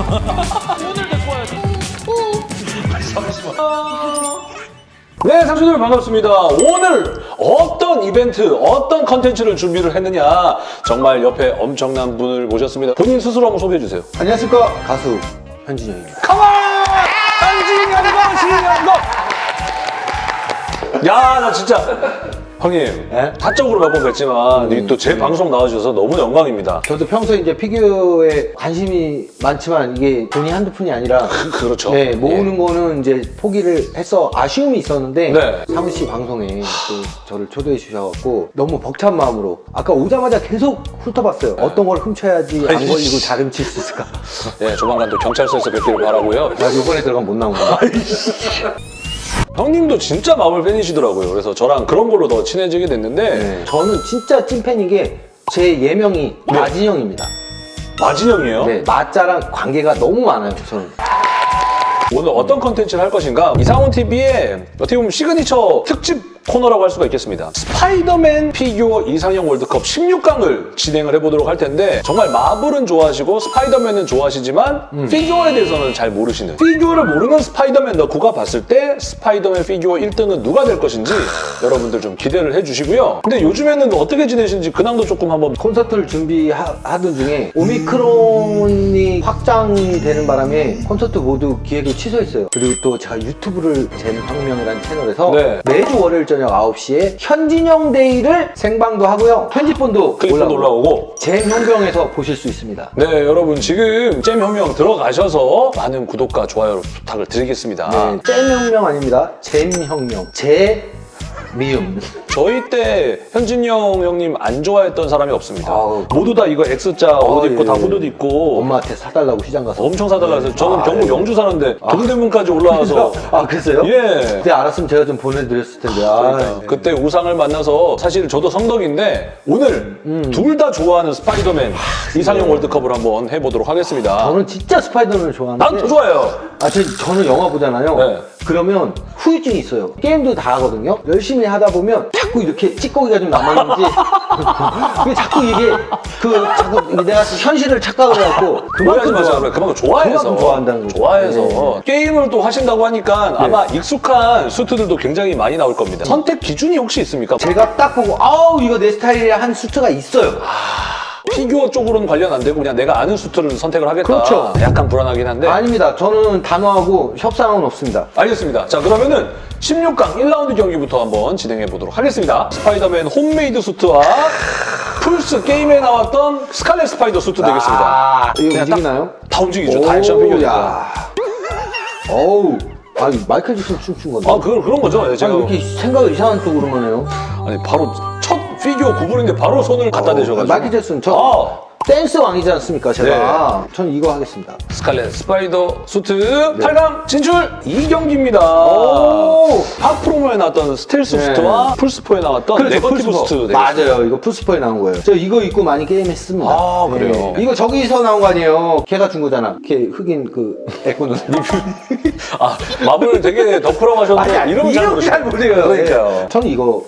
오늘 데리고 와야지. 잠시만. 네, 상수들 반갑습니다. 오늘 어떤 이벤트, 어떤 컨텐츠를 준비를 했느냐 정말 옆에 엄청난 분을 모셨습니다. 본인 스스로 한번 소개해 주세요. 안녕하십니까 가수 현진영입니다. 컴온! 한진 영광 신영광! 야, 나 진짜 형님 네? 사적으로 몇 번 뵀지만 또제 방송 나와주셔서 너무 영광입니다. 저도 평소에 이제 피규어에 관심이 많지만 이게 돈이 한두 푼이 아니라 그렇죠. 네, 모으는 거는 이제 포기를 해서 아쉬움이 있었는데 네. 사무 씨 방송에 또 저를 초대해 주셔갖고 너무 벅찬 마음으로 아까 오자마자 계속 훑어봤어요. 어떤 걸 훔쳐야지 안. 걸리고 잘 훔칠 수 있을까? 예, 조만간 또 경찰서에서 뵙기를 바라고요. 나 이번에 들어가면 못 나온 거야. 형님도 진짜 마블 팬이시더라고요. 그래서 저랑 그런 걸로 더 친해지게 됐는데 네. 저는 진짜 찐팬인 게 제 예명이 마진영입니다. 마진형이에요. 네, 마자랑 관계가 너무 많아요, 저는. 오늘 어떤 컨텐츠를 할 것인가? 이상훈 TV의 어떻게 보면 시그니처 특집 코너라고 할 수가 있겠습니다. 스파이더맨 피규어 이상형 월드컵 16강을 진행을 해보도록 할 텐데 정말 마블은 좋아하시고 스파이더맨은 좋아하시지만 피규어에 대해서는 잘 모르시는 피규어를 모르는 스파이더맨 덕후가 봤을 때 스파이더맨 피규어 1등은 누가 될 것인지 여러분들 좀 기대를 해주시고요. 근데 요즘에는 어떻게 지내시는지 근황도 조금 한번 콘서트를 준비하던 중에 오미크론이 확장이 되는 바람에 콘서트 모두 기획을 취소했어요. 그리고 또 제가 유튜브를 잼혁명이라는 채널에서 네. 매주 월요일 저녁 9시에 현진영 데이를 생방도 하고요. 편집본도 올라오고 올라오고 잼혁명에서 보실 수 있습니다. 네 여러분 지금 잼혁명 들어가셔서 많은 구독과 좋아요 부탁을 드리겠습니다. 네, 잼혁명 아닙니다. 잼혁명. 제 미음. 저희 때 현진영 형님 안 좋아했던 사람이 없습니다. 아우. 모두 다 이거 X자 옷 아, 입고 예, 다 예. 후드 입고 엄마한테 사달라고 시장 가서. 엄청 사달라서 저는 아, 경북 예. 영주 사는데 동대문까지 올라와서 아, 그랬어요? 예. 그때 알았으면 제가 좀 보내드렸을 텐데. 아, 그러니까 그때 우상을 만나서 사실 저도 성덕인데 오늘 음. 둘다 좋아하는 스파이더맨 이상형 월드컵을 한번 해보도록 하겠습니다. 저는 진짜 스파이더맨을 좋아하는데. 난더 좋아해요. 아, 저, 저는 영화 보잖아요. 네. 그러면 후유증이 있어요. 게임도 다 하거든요. 열심히 하다 보면 자꾸 이렇게 찌꺼기가 좀 남았는지 왜 자꾸 이게 그 자꾸 내가 현실을 착각을 해갖고 오해하지 그만큼. 좋아. 그만큼 좋아해서. 그만큼 좋아한다는 거죠. 좋아해서. 네. 게임을 또 하신다고 하니까 아마 익숙한 수트들도 굉장히 많이 나올 겁니다. 선택 기준이 혹시 있습니까? 제가 딱 보고 아우 이거 내 스타일이야 한 수트가 있어요. 피규어 쪽으로는 관련 안 되고 그냥 내가 아는 수트를 선택을 하겠다. 그렇죠. 약간 불안하긴 한데. 아닙니다. 저는 단호하고 협상은 없습니다. 알겠습니다. 자 그러면은 16강 1라운드 경기부터 한번 진행해 보도록 하겠습니다. 스파이더맨 홈메이드 수트와 플스 게임에 나왔던 스칼렛 스파이더 수트 되겠습니다. 아, 이거 움직이나요? 다 움직이죠. 다 액션 피규어니까. 야. 어우. 아니 마이클 잭슨 춤춘 건데. 아 그, 그런 거죠. 예, 제가 아니, 왜 이렇게 생각을 이상한 쪽으로만 해요? 아니 바로 첫 피규어 구분인데 바로 손을 갖다 대셔가지고. 마이클 잭슨 저 아, 댄스 왕이지 않습니까 제가 저는 이거 하겠습니다 스칼렛 스파이더 수트 8강 진출 2경기입니다. 오! 파 프롬 홈에 나왔던 스텔스 네. 수트와 플스포에 나왔던 네거티브 플스포. 수트. 되겠습니다. 맞아요 이거 플스포에 나온 거예요 저 이거 입고 많이 게임했습니다 네. 아, 그래요? 이거 저기서 나온 거 아니에요 걔가 준 거잖아 걔 흑인 그 애꾸눈 아 마블 되게 덕후라고 하셨는데 이름 잘 모르시죠? 잘 모르요 그러니까요. 저는 이거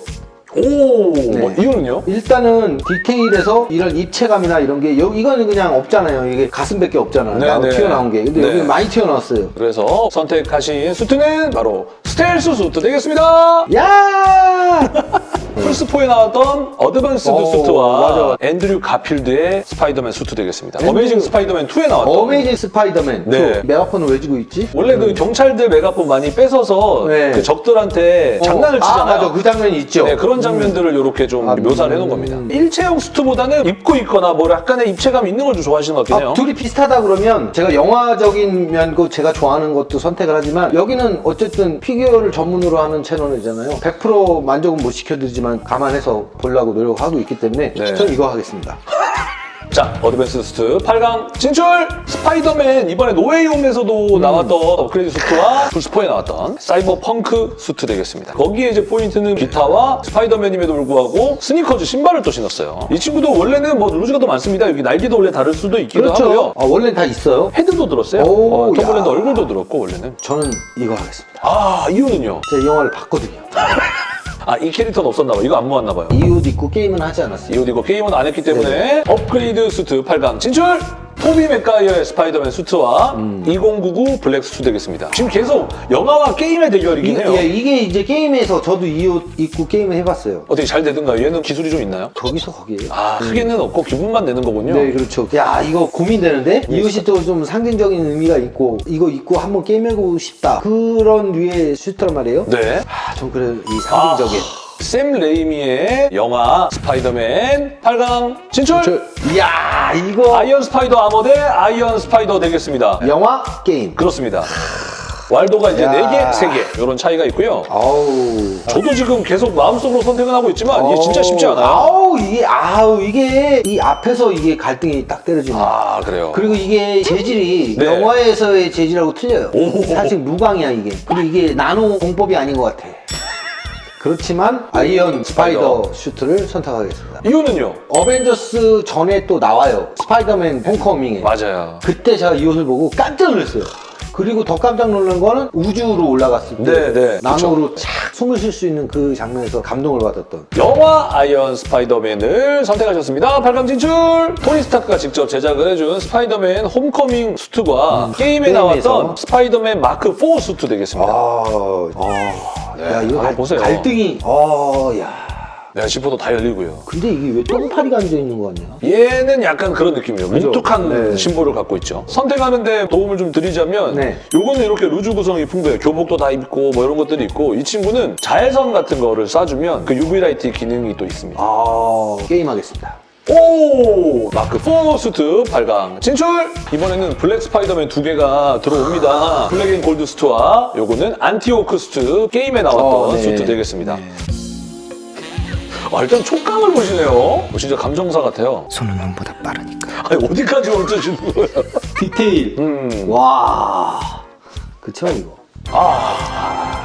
오 뭐, 이유는요? 일단은 디테일에서 이런 입체감이나 이런 게 여기 이거는 그냥 없잖아요 이게 가슴밖에 없잖아요 네, 나 네. 튀어나온 게 근데 네. 여기 많이 튀어나왔어요 그래서 선택하신 수트는 바로 스텔스 수트 되겠습니다. 야 플스포에 나왔던 advanced 오, 수트와 맞아. 앤드류 가필드의 스파이더맨 수트 되겠습니다. 앤드류- 어메이징 스파이더맨 2에 나왔던 어메이징 스파이더맨 네. 저 메가폰을 왜 쥐고 있지? 원래 그 경찰들 메가폰 많이 뺏어서 네. 그 적들한테 장난을 어, 치잖아요. 아, 맞아. 그 장면이 있죠. 네, 그런 장면들을 이렇게 좀 아, 묘사를 음. 해놓은 겁니다. 일체형 수트보다는 입고 있거나 뭐 약간의 입체감 있는 걸 좀 좋아하시는 것 같긴 해요. 아, 둘이 비슷하다 그러면 제가 영화적인 면도 제가 좋아하는 것도 선택을 하지만 여기는 어쨌든 피규어를 전문으로 하는 채널이잖아요. 100% 만족은 못 시켜드리지만 감안해서 보려고 노력하고 있기 때문에 네. 저는 이거 하겠습니다. 자, advance 수트 8강 진출! 스파이더맨 이번에 노웨이홈에서도 나왔던 업그레이드 수트와 플스포에 나왔던 사이버 펑크 수트 되겠습니다. 거기에 이제 포인트는 기타와 스파이더맨임에도 불구하고 스니커즈 신발을 또 신었어요. 이 친구도 원래는 뭐 loose가 더 많습니다. 여기 날개도 원래 다를 수도 있기도 하고요. 아, 원래는 다 있어요. 헤드도 들었어요. 오, 어, 야. 얼굴도 들었고 원래는. 저는 이거 하겠습니다. 아 이유는요? 제가 이 영화를 봤거든요. 아 이 캐릭터는 없었나 봐요. 이거 안 모았나 봐요. 이옷 입고 게임은 하지 않았어요. 이옷 이거 게임은 안 했기 때문에 네. 업그레이드 수트 8강 진출! 토비 맥가이어의 스파이더맨 수트와 음. 2099 블랙 수트 되겠습니다. 지금 계속 영화와 게임의 대결이긴 이, 해요. 예, 이게 이제 게임에서 저도 이 옷 입고 게임을 해봤어요. 어떻게 잘 되든가요? 얘는 기술이 좀 있나요? 거기서 거기에요. 아, 크게는 없고 기분만 내는 거군요. 네, 그렇죠. 야, 이거 고민되는데? 이 옷이 또 좀 상징적인 의미가 있고, 이거 입고 한번 게임해보고 싶다. 그런 류의 슈트란 말이에요. 네. 아, 좀 그래, 이 상징적인. 샘 레이미의 영화 스파이더맨 8강 진출! 저, 이야, 이거. 아이언 스파이더 아머 대 아이언 스파이더 되겠습니다. 영화, 게임. 그렇습니다. 왈도가 이제 야. 4개, 3개 이런 차이가 있고요. 아우. 저도 지금 계속 마음속으로 선택은 하고 있지만 이게 진짜 쉽지 않아요. 아우, 이게, 아우, 이게, 이 앞에서 이게 갈등이 딱 때려지네. 아, 그래요. 그리고 이게 재질이 네. 영화에서의 재질하고 틀려요. 오. 사실 무광이야 이게. 그리고 이게 나노 공법이 아닌 것 같아. 그렇지만 아이언 스파이더 슈트를 선택하겠습니다. 이유는요? 어벤져스 전에 또 나와요. 스파이더맨 홈커밍에. 맞아요. 그때 제가 이 옷을 보고 깜짝 놀랐어요. 그리고 더 깜짝 놀란 거는 우주로 올라갔을 때 네, 네. 나노로 착 숨을 쉴 수 있는 그 장면에서 감동을 받았던 영화 아이언 스파이더맨을 선택하셨습니다. 8강 진출! 토니 스타크가 직접 제작을 해준 스파이더맨 홈커밍 수트와 게임에 게임에서. 나왔던 스파이더맨 마크 4 수트 되겠습니다. 아, 아, 야 이거 아, 갈- 보세요. 갈등이, 아, 야. 네, 지퍼도 다 열리고요. 근데 이게 왜 똥파리가 앉아 있는 거 같냐? 얘는 약간 그런 느낌이에요. 그죠? 뭉툭한 네. 심볼을 갖고 있죠. 선택하는데 도움을 좀 드리자면 네. 요거는 이렇게 루즈 구성이 풍부해요. 교복도 다 입고 뭐 이런 것들이 있고 이 친구는 자외선 같은 거를 쏴주면 그 UV light 기능이 또 있습니다. 아, 게임하겠습니다. 오! 마크 4 수트 8강 진출! 이번에는 블랙 스파이더맨 두 개가 들어옵니다. Black and Gold 수트와 요거는 Anti-Ock 수트 게임에 나왔던 어, 네. 수트 되겠습니다. 아, 일단 촉감을 보시네요. 어, 진짜 감정사 같아요. 손은 눈보다 빠르니까. 아니, 어디까지 만져주는 거예요? 디테일. 음. 와. 그치만 이거.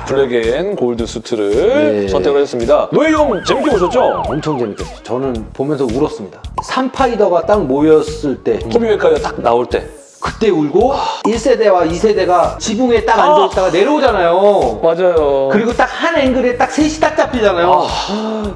Black and Gold 수트를 네. 선택을 했습니다. 노예 형 재밌게 보셨죠? 엄청 재밌겠어요. 저는 보면서 울었습니다. 삼파이더가 딱 모였을 때 토비 메카가 딱 나올 때. 그때 울고 1세대와 2세대가 지붕에 딱 앉아있다가 내려오잖아요. 맞아요. 그리고 딱 한 앵글에 딱 셋이 딱 잡히잖아요.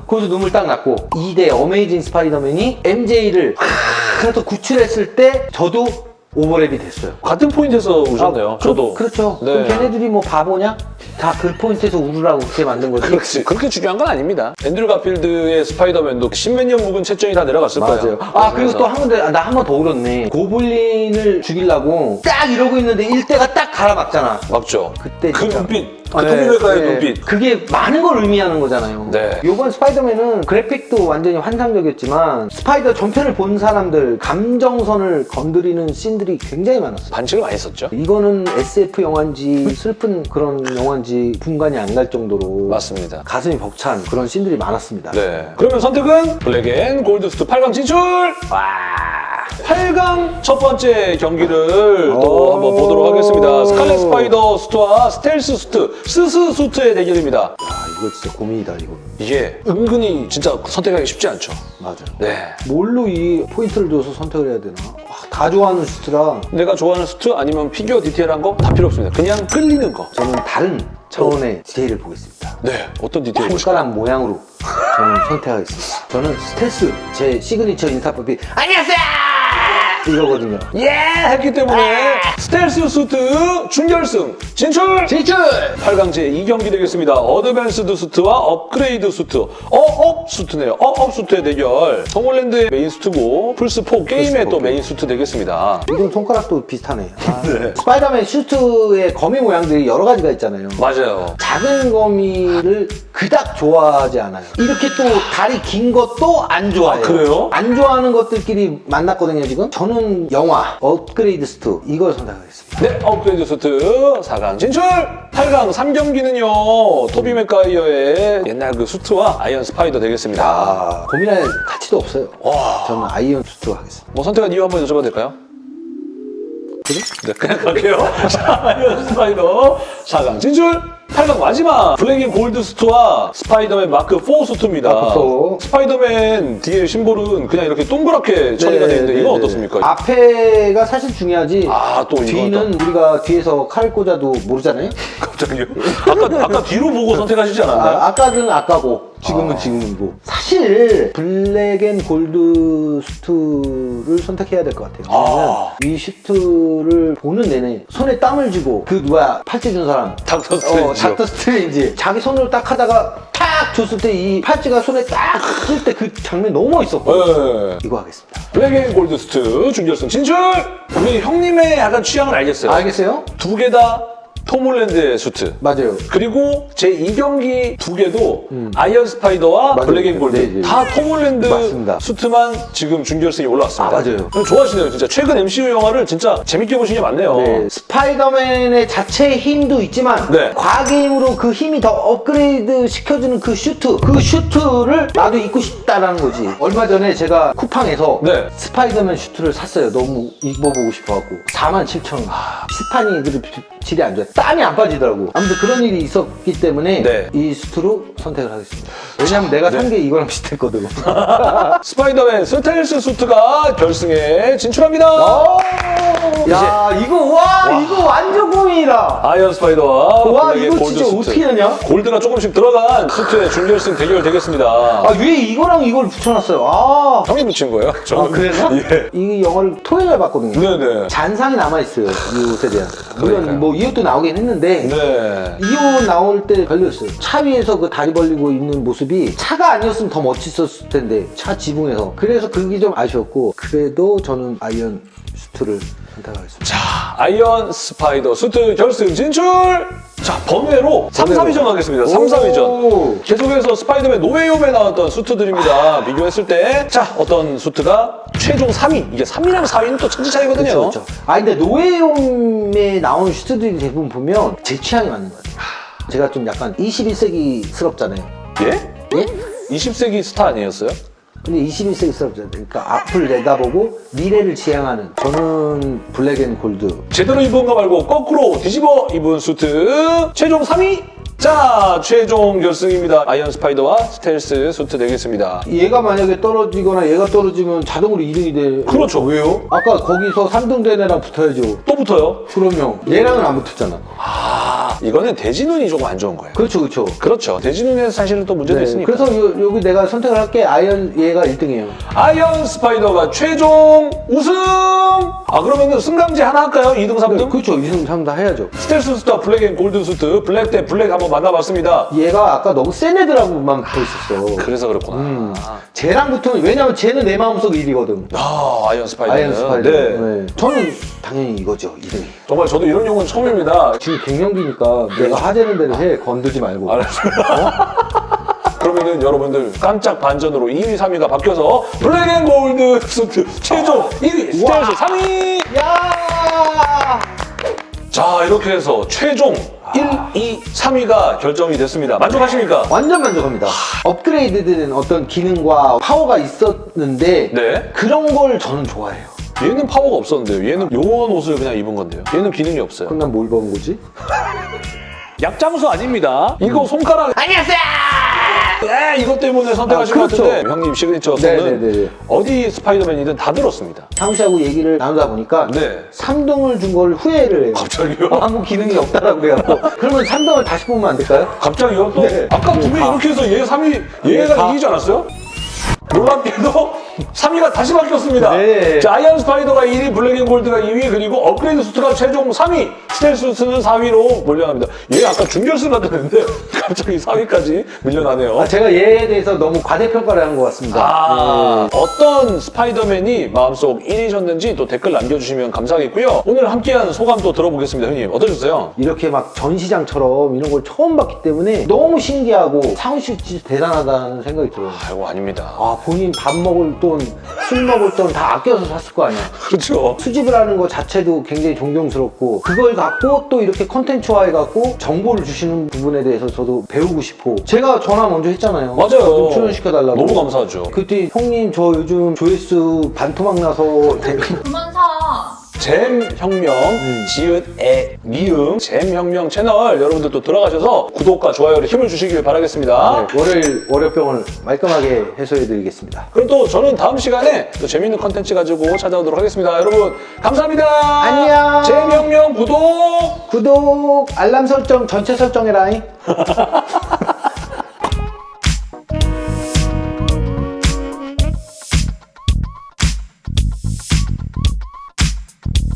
거기서 눈물 딱 났고 2대 어메이징 스파이더맨이 MJ를 하나 더 구출했을 때 저도 오버랩이 됐어요. 같은 포인트에서 우셨네요. 그- 저도. 그 렇죠. 네. 그럼 걔네들이 뭐 바보냐? 다 그 포인트에서 울으라고 그렇게 만든 거지. 그렇지. 그렇게 중요한 건 아닙니다. 앤드류 가필드의 스파이더맨도 십몇 년 묵은 체증이 다 내려갔을 맞아요. 거예요. 아 그리고 또 한 군데 나 한 번 더 울었네. 고블린을 죽이려고 딱 이러고 있는데 일대가 딱 가로막잖아. 맞죠. 그때 그. 눈빛. 그 네, 토비 메카의 네. 눈빛. 그게 많은 걸 의미하는 거잖아요. 네. 요번 스파이더맨은 그래픽도 완전히 환상적이었지만 스파이더 전편을 본 사람들 감정선을 건드리는 씬들이 굉장히 많았어요. 반칙을 많이 썼죠. 이거는 SF 영화인지 슬픈 그런 영화인지 분간이 안 갈 정도로 맞습니다. 가슴이 벅찬 그런 씬들이 많았습니다. 네. 그러면 선택은 Black and Gold 수트 8강 진출! 와! 8강 첫 번째 경기를 또 오. 한번 보도록 하겠습니다. 스칼렛 스파이더 수트와 스텔스 수트, 스스 수트의 대결입니다. 아 이거 진짜 고민이다 이거. 이게 은근히 진짜 선택하기 쉽지 않죠. 맞아요. 네. 뭘로 이 포인트를 줘서 선택을 해야 되나? 와, 다 좋아하는 슈트라 내가 좋아하는 수트 아니면 피규어 디테일한 거 다 필요 없습니다. 그냥 끌리는 거. 저는 다른 차원의 디테일을 보겠습니다. 네. 어떤 디테일 보실까요? 손가락 모양으로 저는 선택하겠습니다. 저는 스텔스 제 시그니처 인사법이 안녕하세요 이거거든요. 예! 했기 때문에 스텔스 수트 준결승 진출! 진출! 8강 제2경기 되겠습니다. Advanced 수트와 업그레이드 수트. 어업 수트네요. 어업 수트의 대결. 톰홀랜드의 메인 수트고 플스4 게임의 또 메인 수트 되겠습니다. 이건 손가락도 비슷하네. 아, 스파이더맨 슈트의 거미 모양들이 여러 가지가 있잖아요. 맞아요. 작은 거미를 그닥 좋아하지 않아요. 이렇게 또 다리 긴 것도 안 좋아해요. 아, 그래요? 안 좋아하는 것들끼리 만났거든요, 지금. 저는 영화, 업그레이드 수트, 이걸 선택하겠습니다. 네, 업그레이드 수트 4강 진출! 8강 3경기는요, 토비 맥가이어의 옛날 그 수트와 아이언 스파이더 되겠습니다. 아, 고민할 가치도 없어요. 와. 저는 아이언 수트 하겠습니다. 뭐 선택한 이유 한번 여쭤봐도 될까요? 네, 그냥 갈게요. 자, 아이언 스파이더 4강 진출! 8강 마지막 Black and Gold 수트와 스파이더맨 마크 4 수트입니다. 마크 4. 스파이더맨 뒤에 심볼은 그냥 이렇게 동그랗게 처리가 되어 있는데 이건 어떻습니까? 앞에가 사실 중요하지. 아, 또 뒤는 우리가 뒤에서 칼 꽂아도 모르잖아요. 갑자기요? 아까, 아까 뒤로 보고 선택하시지 않았나요? 아, 아까는 아까고 지금은 아. 지금이고 사실 Black and Gold 슈트를 선택해야 될 것 같아요 왜냐면 아. 이 슈트를 보는 내내 손에 땀을 쥐고 그 누가 팔찌 준 사람 닥터 어, 스트레인지. 닥터 스트레인지 자기 손으로 딱 하다가 탁 줬을 때 이 팔찌가 손에 딱쓸때그 장면이 너무 멋있었고 네. 이거 하겠습니다 Black and 골드 스트 준결승 진출! 우리 형님의 약간 취향을 알겠어요. 알겠어요? 두 개 다 톰 홀랜드의 수트. 맞아요 그리고 제 2경기 두 개도 아이언 스파이더와 음. 맞아요. Black and Gold 네, 네. 다 톰 홀랜드 맞습니다. 수트만 지금 준결승에 올라왔습니다. 아, 맞아요. 좋아하시네요, 진짜. 최근 MCU 영화를 진짜 재밌게 보신 게 많네요. 네, 스파이더맨의 자체의 힘도 있지만 네. 과학의 힘으로 그 힘이 더 업그레이드 시켜주는 그 슈트 그 슈트를 나도 입고 싶다라는 거지 얼마 전에 제가 쿠팡에서 네. 스파이더맨 슈트를 샀어요 너무 입어보고 싶어갖고 4만 7천 원 스판이 그래도 비- 질이 안 좋아요 땀이 안 빠지더라고 아무튼 그런 일이 있었기 때문에 네. 이 슈트로 선택을 하겠습니다 왜냐면 내가 산 게 이거랑 비슷했거든 스파이더맨 스텔스 수트가 결승에 진출합니다. 야 이거 와, 이거 완전 고민이다 아이언 스파이더와 와 블랙의 이거 진짜 수트. 어떻게 하냐 골드가 조금씩 들어간 수트의 준결승 대결 되겠습니다. 아왜 이거랑 이걸 붙여놨어요? 아, 형이 붙인 거예요? 아 저는 그래서 예. 이 영화를 토요일에 봤거든요. 네네. 잔상이 남아있어요 이 옷에 대한. 물론 뭐 이 옷도 나오긴 했는데 네. 이 옷 나올 때 별로였어요. 차 위에서 그 다리 벌리고 있는 모습이 차가 아니었으면 더 멋있었을 텐데 차 지붕에서. 그래서 그게 좀 아쉬웠고 그래도 저는 아이언 슈트를 선택하겠습니다. 자, 아이언 스파이더 수트 결승 진출! 자, 번외로 3, 4위전 하겠습니다. 3, 4위전. 오. 계속해서 스파이더맨 노웨이홈에 나왔던 수트들입니다. 비교했을 때, 자, 어떤 수트가 최종 3위. 이게 3위랑 4위는 또 천지 차이거든요. 그렇죠, 그렇죠. 아 근데 노웨이홈에 나온 슈트들이 대부분 보면 제 취향이 맞는 것 같아요. 제가 좀 약간 21세기스럽잖아요. 예? 예? 20세기 스타 아니었어요? 근데 21세기스럽잖아요. 그러니까 앞을 내다보고 미래를 지향하는 저는 black and gold. 제대로 입은 거 말고 거꾸로 뒤집어 입은 수트 최종 3위! 자, 최종 결승입니다. 아이언 스파이더와 스텔스 수트 되겠습니다. 얘가 만약에 떨어지거나 얘가 떨어지면 자동으로 2등이 돼. 그렇죠. 왜요? 아까 거기서 3등 된 애랑 붙어야죠. 또 붙어요. 그러면 얘랑은 안 붙었잖아. 아, 이거는 대진운이 조금 안 좋은 거예요. 그렇죠, 그렇죠. 그렇죠. 대진운에서 사실은 또 문제도 네, 있으니까. 그래서 요, 여기 내가 선택을 할게 아이언 얘가 1등이에요. 아이언 스파이더가 최종 우승! 아, 그러면 승강제 하나 할까요? 2등, 3등? 그렇죠. 2등, 3등 다 해야죠. 스텔스 수트와 black and gold 수트, 블랙 대 블랙 한번 만나봤습니다. 얘가 아까 너무 센 애들하고만 붙어 있었어. 그래서 그렇구나. 음. 쟤랑 붙으면 왜냐면 쟤는 내 마음속 1위거든. 아, 아이언 스파이더는. 아이언 스파이더. 네. 네. 저는 당연히 이거죠, 2등이. 정말 저도 이런 용어는 처음입니다. 지금 갱년기니까 내가 하자는 대로 해. 건들지 말고. 알았어요. 그러면은 여러분들 깜짝 반전으로 2위, 3위가 바뀌어서 black and gold 수트 최종 1위, 스텔스 와. 3위! 야! 자, 이렇게 해서 최종 1, 2, 3위가 결정이 됐습니다. 만족하십니까? 완전 만족합니다. 업그레이드된 어떤 기능과 파워가 있었는데 네. 그런 걸 저는 좋아해요. 얘는 파워가 없었는데요. 얘는 요원 옷을 그냥 입은 건데요. 얘는 기능이 없어요. 그럼 난뭘 본 거지? 약장수 아닙니다. 이거 손가락. 안녕하세요! 네, 이것 때문에 선택하신 아, 것 그렇죠. 같은데 형님 시그니처 네네네. 손은 어디 스파이더맨이든 다 들었습니다. 상우 씨하고 얘기를 나누다 보니까 네. 3등을 준 걸 후회를 해요. 갑자기요? 어, 아무 기능이 없다라고 그래갖고 그러면 3등을 다시 보면 안 될까요? 갑자기요? 또 네. 아까 두명 다. 이렇게 해서 얘 3위 얘가 다. 이기지 않았어요? 놀랍게도 3위가 다시 바뀌었습니다. 네. 자, 아이언 스파이더가 1위, black and gold가 2위, 그리고 업그레이드 수트가 최종 3위, 스텔스 수트는 4위로 몰려납니다. 얘 아까 준결승 갔는데 갑자기 4위까지 밀려나네요. 아, 제가 얘에 대해서 너무 과대평가를 한 것 같습니다. 아, 어떤 스파이더맨이 마음속 1위셨는지 또 댓글 남겨주시면 감사하겠고요. 오늘 함께한 소감 또 들어보겠습니다, 형님. 어떠셨어요? 이렇게 막 전시장처럼 이런 걸 처음 봤기 때문에 너무 신기하고 상우 씨 진짜 대단하다는 생각이 들어요. 아이고, 아닙니다. 아 본인 밥 먹을 돈, 술 먹을 돈 다 아껴서 샀을 거 아니야. 그렇죠. 수집을 하는 것 자체도 굉장히 존경스럽고 그걸 갖고 또 이렇게 컨텐츠화 해 갖고 정보를 주시는 부분에 대해서 저도 배우고 싶고 제가 전화 먼저 했잖아요. 맞아요. 좀 출연시켜달라고. 너무 감사하죠. 그때 형님 저 요즘 조회수 반토막 나서 댓글 그만 사. 잼 혁명 지읒 에 미음 잼 혁명 채널 여러분들 또 들어가셔서 구독과 좋아요를 힘을 주시길 바라겠습니다. 네, 월요일 월요병을 말끔하게 해소해드리겠습니다. 그럼 또 저는 다음 시간에 또 재밌는 컨텐츠 가지고 찾아오도록 하겠습니다. 여러분 감사합니다. 안녕. 잼 혁명 구독. 구독, 알람 설정 전체 설정해라잉.